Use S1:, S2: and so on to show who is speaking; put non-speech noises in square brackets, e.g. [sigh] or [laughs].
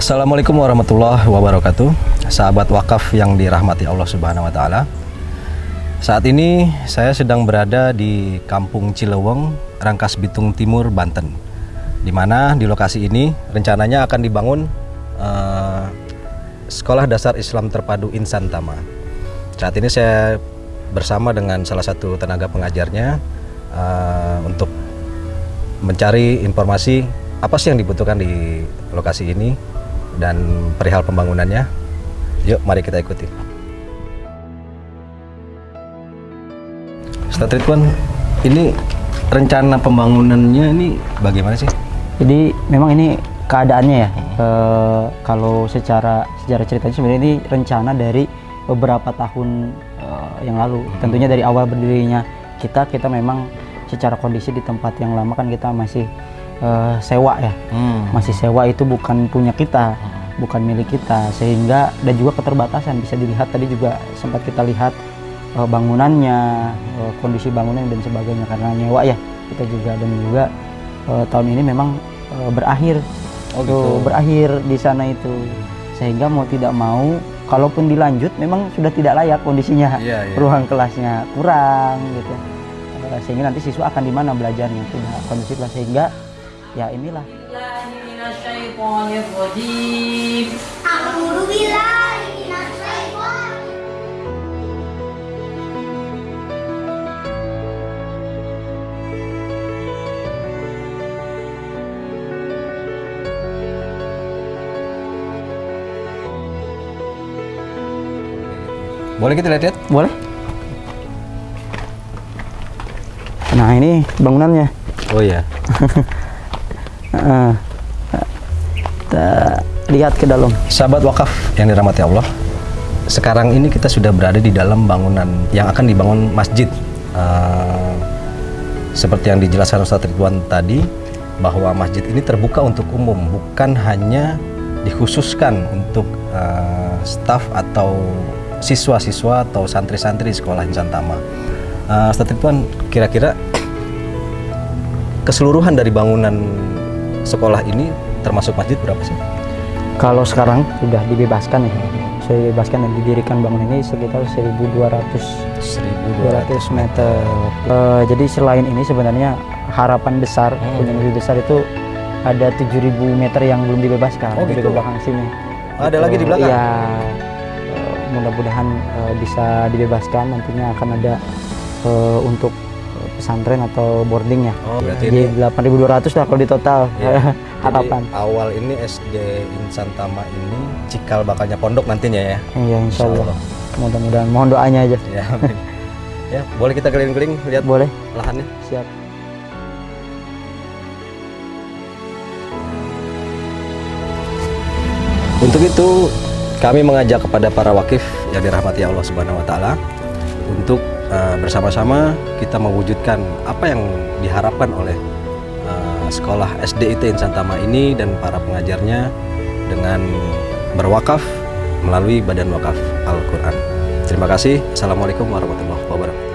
S1: Assalamualaikum warahmatullahi wabarakatuh. Sahabat wakaf yang dirahmati Allah Subhanahu wa taala. Saat ini saya sedang berada di Kampung Cileweng, Rangkas Bitung Timur, Banten. Di mana di lokasi ini rencananya akan dibangun uh, Sekolah Dasar Islam Terpadu Insan Tama. Saat ini saya bersama dengan salah satu tenaga pengajarnya uh, untuk mencari informasi apa sih yang dibutuhkan di lokasi ini dan perihal pembangunannya. Yuk, mari kita ikuti. Ustaz Ridwan, ini rencana pembangunannya ini bagaimana sih?
S2: Jadi memang ini keadaannya ya. E, kalau secara sejarah ceritanya sebenarnya ini rencana dari beberapa tahun e, yang lalu. Hmm. Tentunya dari awal berdirinya kita kita memang secara kondisi di tempat yang lama kan kita masih e, sewa ya. Hmm. Masih sewa itu bukan punya kita. Hmm bukan milik kita sehingga dan juga keterbatasan bisa dilihat tadi juga sempat kita lihat uh, bangunannya uh, kondisi bangunan dan sebagainya karena nyewa ya kita juga dan juga uh, tahun ini memang uh, berakhir oh, gitu. berakhir di sana itu sehingga mau tidak mau kalaupun dilanjut memang sudah tidak layak kondisinya yeah, yeah. ruang kelasnya kurang gitu uh, sehingga nanti siswa akan di mana belajarnya tidak kondisi kelas sehingga ya inilah
S1: Boleh kita lihat-lihat?
S2: Boleh. Nah ini bangunannya.
S1: Oh iya. [laughs]
S2: kita lihat ke dalam.
S1: Sahabat wakaf yang dirahmati Allah, sekarang ini kita sudah berada di dalam bangunan yang akan dibangun masjid. Uh, seperti yang dijelaskan Ustaz Ridwan tadi, bahwa masjid ini terbuka untuk umum, bukan hanya dikhususkan untuk uh, staf atau siswa-siswa atau santri-santri sekolah Insan Tama. Uh, Ustaz Ridwan, kira-kira keseluruhan dari bangunan sekolah ini termasuk masjid berapa sih?
S2: Kalau sekarang sudah dibebaskan ya, sudah dibebaskan dan didirikan bangunan ini sekitar 1.200 1.200 meter. Uh, jadi selain ini sebenarnya harapan besar hmm. punya mimpi besar itu ada 7.000 meter yang belum dibebaskan oh, gitu? di belakang sini.
S1: Ada lagi di belakang?
S2: Ya, mudah-mudahan uh, bisa dibebaskan nantinya akan ada uh, untuk pesantren atau boarding ya. Oh, berarti Jadi ini 8.200 lah kalau di total [laughs] ya. harapan.
S1: Awal ini SD Insan Tama ini cikal bakalnya pondok nantinya ya.
S2: Iya, insya Allah. Mudah-mudahan mohon doanya aja.
S1: Ya, amin. ya, boleh kita keliling-keliling lihat
S2: boleh
S1: lahannya?
S2: Siap.
S1: Untuk itu kami mengajak kepada para wakif yang dirahmati Allah Subhanahu wa taala untuk uh, bersama-sama kita mewujudkan apa yang diharapkan oleh uh, sekolah SDIT Insan Tama ini dan para pengajarnya dengan berwakaf melalui Badan Wakaf Al-Qur'an. Terima kasih. Assalamualaikum warahmatullahi wabarakatuh.